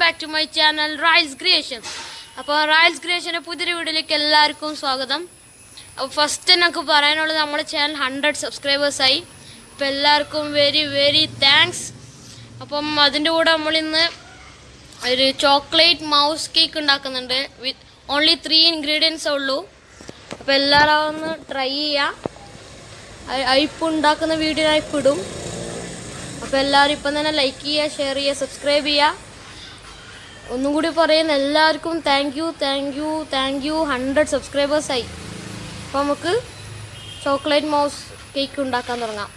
Channel reels creation അപ്പോൾ റയൽസ് ക്രിയേഷന്റെ പുതിയൊരു വീഡിയോയിലേക്ക് എല്ലാവർക്കും സ്വാഗതം. അപ്പോൾ ഫസ്റ്റ് നമുക്ക് പറയാനുള്ളത് നമ്മുടെ ചാനൽ ഹൺഡ്രഡ് സബ്സ്ക്രൈബേഴ്സായി അപ്പോൾ എല്ലാവർക്കും വെരി വെരി താങ്ക്സ് അപ്പം അതിന്റെ കൂടെ നമ്മളിന്ന് ഒരു ചോക്ലേറ്റ് മൗസ് കേക്ക് ഉണ്ടാക്കുന്നുണ്ട്. വിത്ത് ഓൺലി ത്രീ ഇൻഗ്രീഡിയൻസേ ഉള്ളൂ. അപ്പോൾ എല്ലാവരും ഒന്ന് ട്രൈ ചെയ്യാം. അയപ്പ് ഉണ്ടാക്കുന്ന വീഡിയോ അയപ്പിടും അപ്പോൾ എല്ലാവരും ഇപ്പം തന്നെ ലൈക്ക് ചെയ്യുക ഷെയർ ചെയ്യുക സബ്സ്ക്രൈബ് ചെയ്യുക. ഒന്നും കൂടി പറയുന്ന എല്ലാവർക്കും thank you thank you thank you hundred സബ്സ്ക്രൈബേഴ്സായി അപ്പോൾ നമുക്ക് ചോക്ലേറ്റ് മൗസ് കേക്ക് ഉണ്ടാക്കാൻ തുടങ്ങാം.